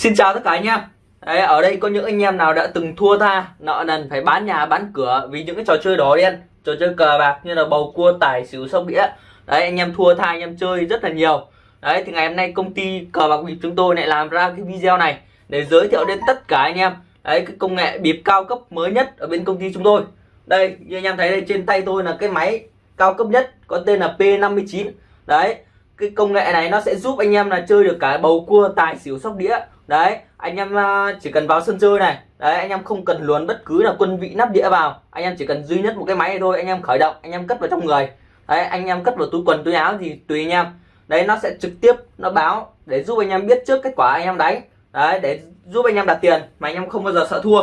Xin chào tất cả anh em Đấy, ở đây có những anh em nào đã từng thua tha nợ nần phải bán nhà bán cửa vì những cái trò chơi đỏ đen trò chơi cờ bạc như là bầu cua tài xỉu sóc đĩa. Đấy anh em thua tha anh em chơi rất là nhiều. Đấy thì ngày hôm nay công ty cờ bạc bịp chúng tôi lại làm ra cái video này để giới thiệu đến tất cả anh em. Đấy cái công nghệ bịp cao cấp mới nhất ở bên công ty chúng tôi. Đây như anh em thấy đây trên tay tôi là cái máy cao cấp nhất có tên là P59 đấy cái công nghệ này nó sẽ giúp anh em là chơi được cả bầu cua, tài xỉu, sóc đĩa. Đấy, anh em à, chỉ cần vào sân chơi này, đấy, anh em không cần luồn bất cứ là quân vị nắp đĩa vào. Anh em chỉ cần duy nhất một cái máy này thôi, anh em khởi động, anh em cất vào trong người. Đấy, anh em cất vào túi quần, túi áo thì tùy anh em. Đấy, nó sẽ trực tiếp, nó báo để giúp anh em biết trước kết quả anh em đánh. Đấy, để giúp anh em đặt tiền mà anh em không bao giờ sợ thua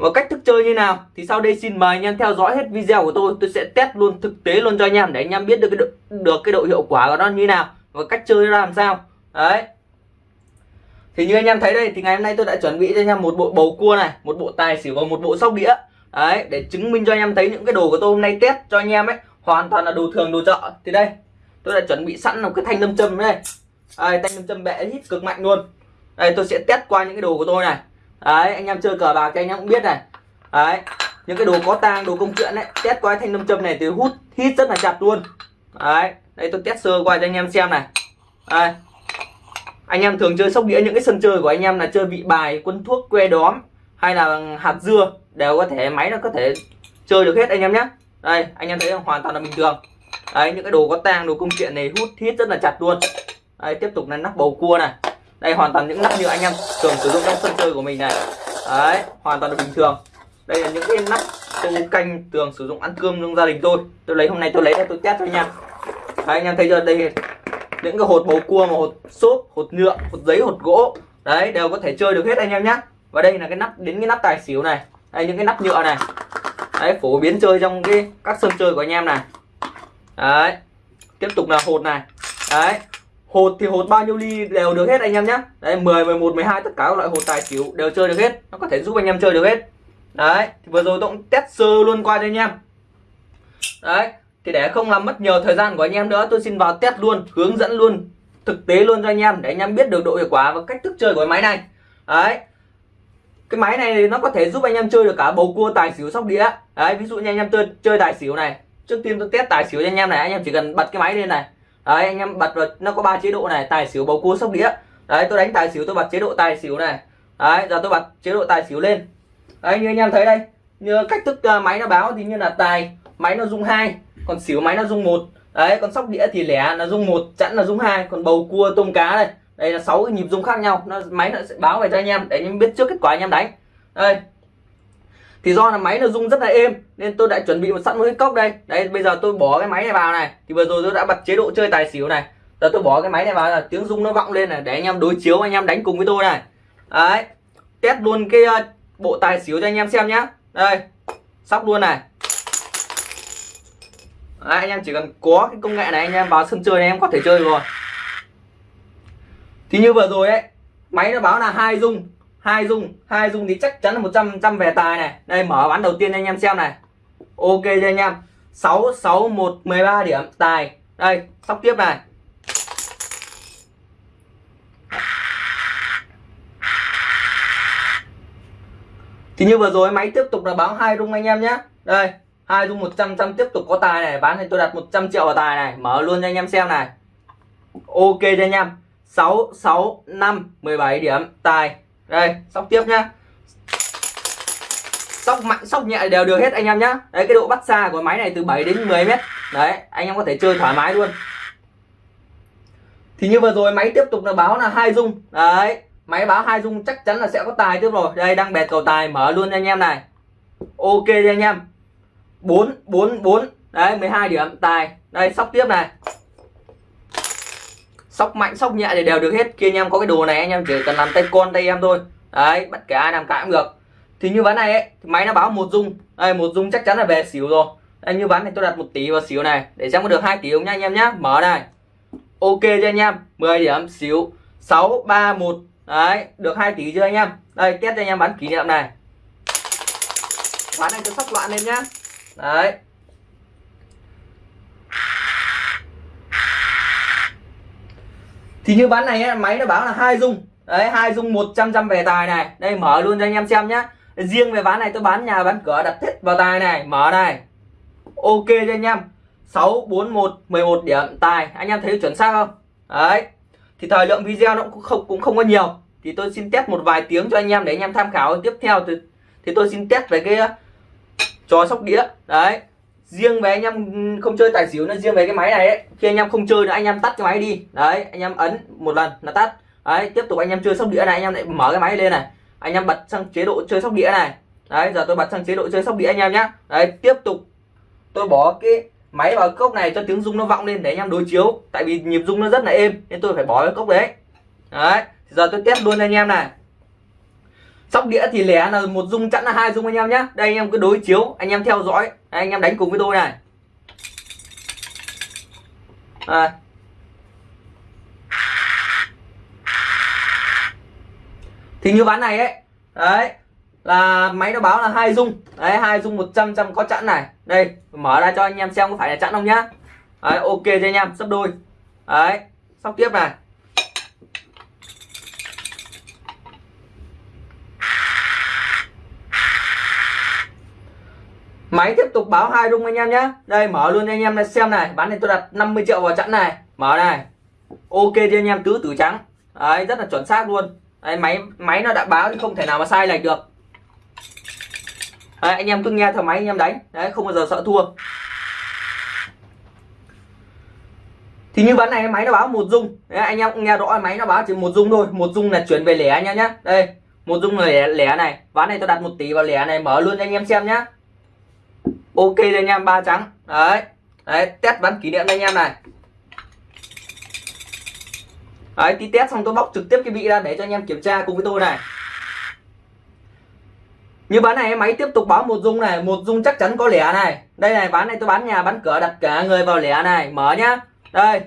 và cách thức chơi như nào? Thì sau đây xin mời anh em theo dõi hết video của tôi. Tôi sẽ test luôn thực tế luôn cho anh em để anh em biết được cái độ, được cái độ hiệu quả của nó như nào và cách chơi ra làm sao. Đấy. Thì như anh em thấy đây thì ngày hôm nay tôi đã chuẩn bị cho anh em một bộ bầu cua này một bộ tài xỉu và một bộ sóc đĩa. Đấy để chứng minh cho anh em thấy những cái đồ của tôi hôm nay test cho anh em ấy hoàn toàn là đồ thường đồ chợ. Thì đây tôi đã chuẩn bị sẵn một cái thanh lâm châm đây. Đây thanh lâm châm bệ hít cực mạnh luôn. Đây tôi sẽ test qua những cái đồ của tôi này đấy, anh em chơi cờ bạc thì anh em cũng biết này. Đấy, những cái đồ có tang, đồ công chuyện đấy test qua thanh lâm châm này thì hút hít rất là chặt luôn. Đấy, đây tôi test sơ qua cho anh em xem này. Đây. Anh em thường chơi sóc đĩa những cái sân chơi của anh em là chơi vị bài, quân thuốc, que đóm hay là hạt dưa đều có thể, máy nó có thể chơi được hết anh em nhé. Đây, anh em thấy hoàn toàn là bình thường. Đấy, những cái đồ có tang, đồ công chuyện này hút hít rất là chặt luôn. Đây tiếp tục là nắp bầu cua này đây hoàn toàn những nắp như anh em thường sử dụng trong sân chơi của mình này. Đấy hoàn toàn là bình thường. Đây là những cái nắp tôi canh thường sử dụng ăn cơm trong gia đình tôi. Tôi lấy hôm nay tôi lấy ra tôi test cho anh em. Đấy, anh em thấy chưa? Đây những cái hột bầu cua mà hột xốp hột nhựa hột giấy hột gỗ. Đấy đều có thể chơi được hết anh em nhé và đây là cái nắp đến cái nắp tài xỉu này. Đây những cái nắp nhựa này. Đấy phổ biến chơi trong cái các sân chơi của anh em này. Đấy tiếp tục là hột này. Đấy hột thì hột bao nhiêu ly đều được hết anh em nhé đấy 10 11 12 tất cả các loại hột tài xỉu đều chơi được hết. Nó có thể giúp anh em chơi được hết. Đấy, thì vừa rồi tôi cũng test sơ luôn qua cho anh em. Đấy, thì để không làm mất nhiều thời gian của anh em nữa, tôi xin vào test luôn, hướng dẫn luôn, thực tế luôn cho anh em, để anh em biết được độ hiệu quả và cách thức chơi của máy này. Đấy, cái máy này nó có thể giúp anh em chơi được cả bầu cua, tài xỉu, sóc đĩa. Đấy, ví dụ như anh em chơi chơi tài xỉu này. Trước tiên tôi test tài xỉu cho anh em này, anh em chỉ cần bật cái máy lên này đấy anh em bật vào nó có ba chế độ này tài xỉu bầu cua sóc đĩa. Đấy tôi đánh tài xỉu tôi bật chế độ tài xỉu này. Đấy giờ tôi bật chế độ tài xỉu lên. Đấy như anh em thấy đây như cách thức uh, máy nó báo thì như là tài máy nó rung hai còn xỉu máy nó rung một. Đấy còn sóc đĩa thì lẻ là rung một chẵn là rung hai còn bầu cua tôm cá đây. Đây là sáu cái nhịp rung khác nhau nó máy nó sẽ báo về cho anh em để anh em biết trước kết quả anh em đánh. Đây thì do là máy nó rung rất là êm nên tôi đã chuẩn bị một sẵn một cái cốc đây. Đấy bây giờ tôi bỏ cái máy này vào này. Thì vừa rồi tôi đã bật chế độ chơi tài xỉu này. Giờ tôi bỏ cái máy này vào là tiếng rung nó vọng lên này để anh em đối chiếu anh em đánh cùng với tôi này. Đấy test luôn cái uh, bộ tài xỉu cho anh em xem nhá. Đây sóc luôn này. Đấy, anh em chỉ cần có cái công nghệ này anh em vào sân chơi này em có thể chơi rồi. Thì như vừa rồi ấy máy nó báo là hai dung hai dung hai dung thì chắc chắn là 100 trăm về tài này. Đây, mở bán đầu tiên anh em xem này. Ok cho anh em. 6 6 1 13 điểm, tài. Đây sóc tiếp này. Thì như vừa rồi, máy tiếp tục là báo hai rung anh em nhé. Đây, hai dung 100 trăm tiếp tục có tài này. Bán thì tôi đặt 100 triệu vào tài này. Mở luôn cho anh em xem này. Ok cho anh em. 6 6 5 17 điểm, tài đây, sóc tiếp nhá. Sóc mạnh, sóc nhẹ đều được hết anh em nhá. Đấy, cái độ bắt xa của máy này từ 7 đến 10 mét. Đấy, anh em có thể chơi thoải mái luôn. Thì như vừa rồi máy tiếp tục là báo là hai dung. Đấy, máy báo hai dung chắc chắn là sẽ có tài tiếp rồi. Đây, đang bẹt cầu tài, mở luôn anh em này. Ok anh em. 4 4 4 đấy 12 điểm, tài. Đây, sóc tiếp này sóc mạnh sóc nhẹ thì đều được hết. Kia anh em có cái đồ này anh em chỉ cần làm tay con tay em thôi. Đấy bất kể ai làm cả cũng được. Thì như ván này ấy, thì máy nó báo một dung. Đây một dung chắc chắn là về xỉu rồi. Đây như ván này tôi đặt một tỷ vào xỉu này để xem có được hai tỷ không nha anh em nhá. Mở này. Ok cho anh em? 10 điểm xỉu. 6 3 1 đấy được 2 tỷ chưa anh em? Đây test cho anh em bán kỷ niệm này. Bán này tôi sóc loạn lên nhá. Đấy. Thì như bán này ấy, máy nó báo là hai dung. Đấy hai dung 100 trăm về tài này. Đây mở luôn cho anh em xem nhá. Riêng về ván này tôi bán nhà bán cửa đặt hết vào tài này. Mở này. Ok cho anh em. 6 4 1 11 điểm tài. Anh em thấy chuẩn xác không? Đấy. Thì thời lượng video nó cũng không cũng không có nhiều. Thì tôi xin test một vài tiếng cho anh em để anh em tham khảo tiếp theo. Thì, thì tôi xin test về cái ờ, trò sóc đĩa. Đấy riêng về anh em không chơi tài xỉu nó riêng về cái máy này ấy, khi anh em không chơi nữa, anh em tắt cái máy đi. Đấy, anh em ấn một lần là tắt. Đấy, tiếp tục anh em chơi sóc đĩa này, anh em lại mở cái máy lên này. Anh em bật sang chế độ chơi sóc đĩa này. Đấy, giờ tôi bật sang chế độ chơi sóc đĩa anh em nhé đấy, tiếp tục tôi bỏ cái máy vào cốc này cho tiếng rung nó vọng lên để anh em đối chiếu. Tại vì nhịp rung nó rất là êm, nên tôi phải bỏ cái cốc đấy. Đấy, giờ tôi test luôn anh em này sóc đĩa thì lẻ là một dung chẵn là hai dung anh em nhé đây anh em cứ đối chiếu anh em theo dõi. Đây, anh em đánh cùng với tôi này. À. thì như ván này ấy đấy là máy nó báo là hai dung. Đấy hai dung 100 trăm có chẵn này. Đây mở ra cho anh em xem có phải là chẵn không nhá. Đấy, ok cho anh em sắp đôi. Đấy sóc tiếp này. Máy tiếp tục báo hai rung anh em nhé đây mở luôn anh em này xem này. Bán này tôi đặt 50 triệu vào chẵn này. Mở này. Ok cho anh em tứ tử trắng. Đấy rất là chuẩn xác luôn. Đấy, máy máy nó đã báo thì không thể nào mà sai lệch được. Đấy, anh em cứ nghe theo máy anh em đánh. Đấy không bao giờ sợ thua. Thì như ván này máy nó báo một dung đấy, anh em nghe rõ máy nó báo chỉ một dung thôi. Một dung là chuyển về lẻ anh em nhé đây một dung là lẻ, lẻ này. Ván này tôi đặt một tỷ vào lẻ này mở luôn cho anh em xem nhá ok anh em, ba trắng. Đấy. Đấy, test bắn kỷ niệm anh em này. Đấy, tí test xong tôi bóc trực tiếp cái vị ra để cho anh em kiểm tra cùng với tôi này. Như bán này, máy tiếp tục báo một dung này. Một dung chắc chắn có lẻ này. Đây này, bán này tôi bán nhà, bán cửa, đặt cả người vào lẻ này. Mở nhá. Đây.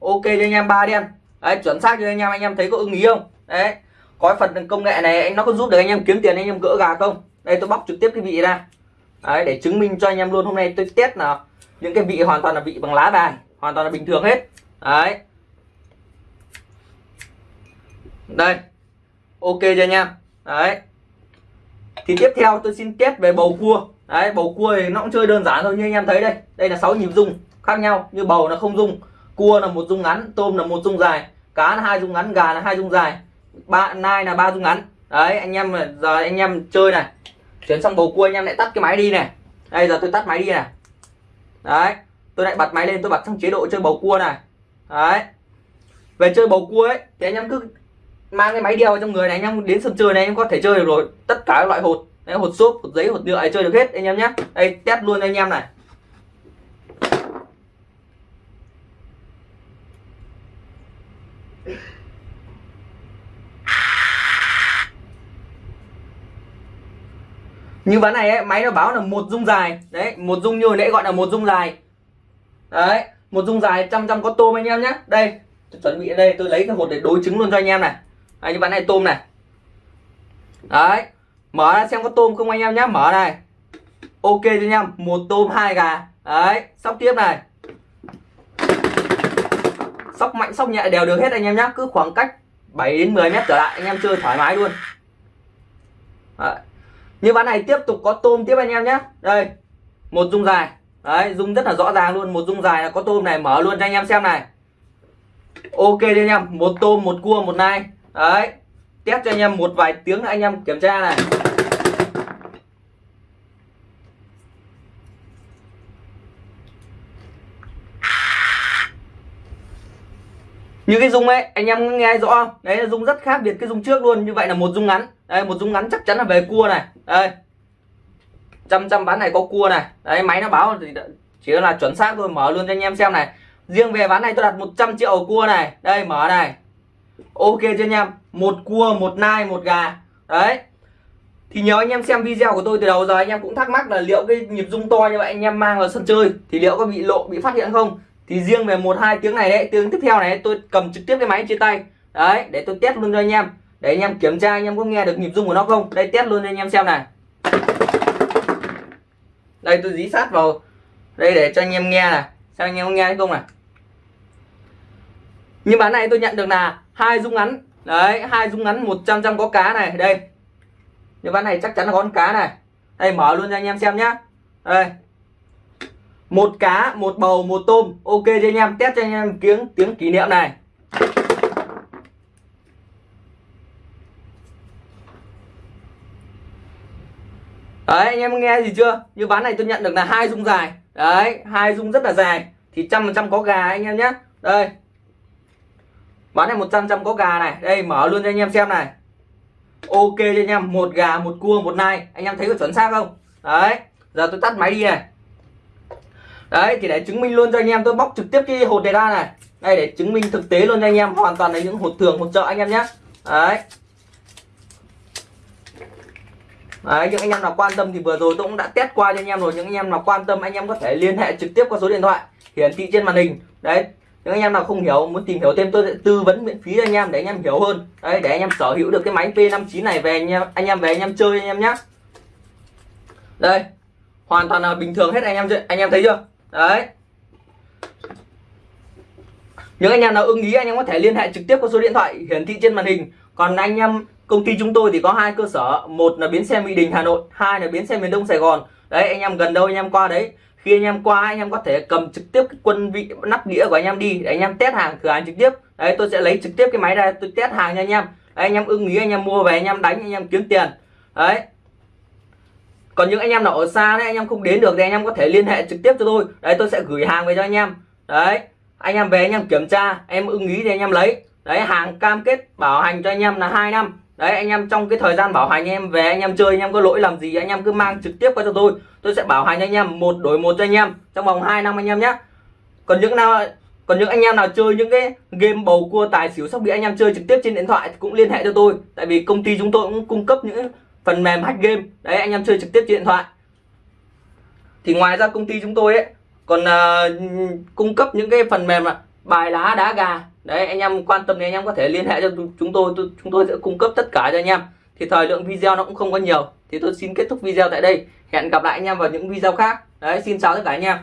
Ok cho anh em, ba đen. Đấy, chuẩn xác cho anh em anh em thấy có ưng ý không? Đấy. Có phần công nghệ này anh nó có giúp được anh em kiếm tiền, anh em gỡ gà không? Đây, tôi bóc trực tiếp cái vị ra đấy, để chứng minh cho anh em luôn hôm nay tôi test là những cái vị hoàn toàn là vị bằng lá bài hoàn toàn là bình thường hết. Đấy. Đây. Ok cho anh em. Đấy. Thì tiếp theo tôi xin test về bầu cua. Đấy, bầu cua thì nó cũng chơi đơn giản thôi, như anh em thấy đây. Đây là 6 nhịp rung, khác nhau, như bầu là không rung, cua là một rung ngắn, tôm là một rung dài, cá là hai rung ngắn, gà là hai rung dài ba nai là ba rung ngắn. Đấy, anh em giờ anh em chơi này chuyển xong bầu cua anh em lại tắt cái máy đi này. Đây giờ tôi tắt máy đi này. Đấy tôi lại bật máy lên tôi bật sang chế độ chơi bầu cua này. Đấy. Về chơi bầu cua ấy thì anh em cứ mang cái máy đeo trong người này anh em đến sân chơi này anh em có thể chơi được rồi. Tất cả các loại hột đấy, hột xốp hột giấy hột nhựa chơi được hết anh em nhé. Đây test luôn anh em này. Như ván này ấy, máy nó báo là một dung dài. Đấy một dung như nãy gọi là một dung dài. Đấy một dung dài trăm trăm có tôm anh em nhé đây tôi chuẩn bị đây tôi lấy cái hột để đối chứng luôn cho anh em này. Đấy, như ván này tôm này. Đấy mở ra xem có tôm không anh em nhé mở này. Ok cho anh em một tôm hai gà. Đấy sóc tiếp này. Sóc mạnh sóc nhẹ đều được hết anh em nhé cứ khoảng cách 7 đến 10 mét trở lại anh em chơi thoải mái luôn. Đấy như ván này tiếp tục có tôm tiếp anh em nhé. Đây, một dung dài. Đấy, dung rất là rõ ràng luôn. Một dung dài là có tôm này, mở luôn cho anh em xem này. Ok đi anh em, một tôm, một cua, một nai. Đấy, test cho anh em một vài tiếng anh em kiểm tra này. Như cái dung ấy, anh em nghe rõ không? Đấy là dung rất khác biệt cái dung trước luôn. Như vậy là một dung ngắn đây, một dung ngắn chắc chắn là về cua này. Đây. Trăm trăm ván này có cua này. Đấy, máy nó báo thì chỉ là chuẩn xác thôi, mở luôn cho anh em xem này. Riêng về ván này tôi đặt 100 triệu cua này. Đây, mở này. Ok cho anh em? Một cua, một nai, một gà. Đấy. Thì nhớ anh em xem video của tôi từ đầu giờ, anh em cũng thắc mắc là liệu cái nhịp rung to như vậy anh em mang vào sân chơi thì liệu có bị lộ, bị phát hiện không? Thì riêng về một hai tiếng này đấy, tiếng tiếp theo này, tôi cầm trực tiếp cái máy trên tay. Đấy, để tôi test luôn cho anh em để anh em kiểm tra, anh em có nghe được nhịp rung của nó không? Đây, test luôn cho anh em xem này. Đây, tôi dí sát vào. Đây, để cho anh em nghe này. Xem anh em có nghe hay không này. Nhưng bán này tôi nhận được là hai rung ngắn. Đấy, hai dung ngắn 100 trăm có cá này. Đây. Như ván này chắc chắn là con cá này. Đây, mở luôn cho anh em xem nhá. Đây. Một cá, một bầu, một tôm. Ok cho anh em, test cho anh em tiếng tiếng kỷ niệm này. Đấy, anh em nghe gì chưa? Như ván này tôi nhận được là hai dung dài. Đấy, hai dung rất là dài. Thì trăm phần trăm có gà anh em nhé. Đây. Bán này 100 trăm có gà này. Đây, mở luôn cho anh em xem này. Ok cho anh em. Một gà, một cua, một nai. Anh em thấy có chuẩn xác không? Đấy. Giờ tôi tắt máy đi này. Đấy, thì để chứng minh luôn cho anh em. Tôi bóc trực tiếp cái hột này ra này. Đây, để chứng minh thực tế luôn cho anh em. Hoàn toàn là những hột thường, hột trợ anh em nhé. Đấy. Đấy, những anh em nào quan tâm thì vừa rồi tôi cũng đã test qua cho anh em rồi những anh em nào quan tâm anh em có thể liên hệ trực tiếp qua số điện thoại hiển thị trên màn hình đấy những anh em nào không hiểu muốn tìm hiểu thêm tôi sẽ tư vấn miễn phí cho anh em để anh em hiểu hơn đấy để anh em sở hữu được cái máy P59 này về anh em anh em về anh em chơi anh em nhé đây hoàn toàn là bình thường hết anh em anh em thấy chưa đấy những anh em nào ưng ý anh em có thể liên hệ trực tiếp qua số điện thoại hiển thị trên màn hình còn anh em công ty chúng tôi thì có hai cơ sở một là bến xe mỹ đình hà nội hai là bến xe miền đông sài gòn đấy anh em gần đâu anh em qua đấy khi anh em qua anh em có thể cầm trực tiếp cái quân vị nắp đĩa của anh em đi để anh em test hàng cửa hàng trực tiếp đấy tôi sẽ lấy trực tiếp cái máy ra tôi test hàng cho anh em đấy, anh em ưng ý anh em mua về anh em đánh anh em kiếm tiền đấy còn những anh em nào ở xa đấy anh em không đến được thì anh em có thể liên hệ trực tiếp cho tôi đấy tôi sẽ gửi hàng về cho anh em đấy anh em về anh em kiểm tra em ưng ý thì anh em lấy đấy hàng cam kết bảo hành cho anh em là hai năm đấy anh em trong cái thời gian bảo hành anh em về anh em chơi anh em có lỗi làm gì anh em cứ mang trực tiếp qua cho tôi tôi sẽ bảo hành anh em một đổi một cho anh em trong vòng 2 năm anh em nhé còn những nào còn những anh em nào chơi những cái game bầu cua tài xỉu sóc bị anh em chơi trực tiếp trên điện thoại thì cũng liên hệ cho tôi tại vì công ty chúng tôi cũng cung cấp những phần mềm hack game đấy anh em chơi trực tiếp trên điện thoại thì ngoài ra công ty chúng tôi ấy còn uh, cung cấp những cái phần mềm là bài lá đá gà. Đấy, anh em quan tâm thì anh em có thể liên hệ cho chúng tôi. Chúng tôi sẽ cung cấp tất cả cho anh em. Thì thời lượng video nó cũng không có nhiều. Thì tôi xin kết thúc video tại đây. Hẹn gặp lại anh em vào những video khác. Đấy, xin chào tất cả anh em.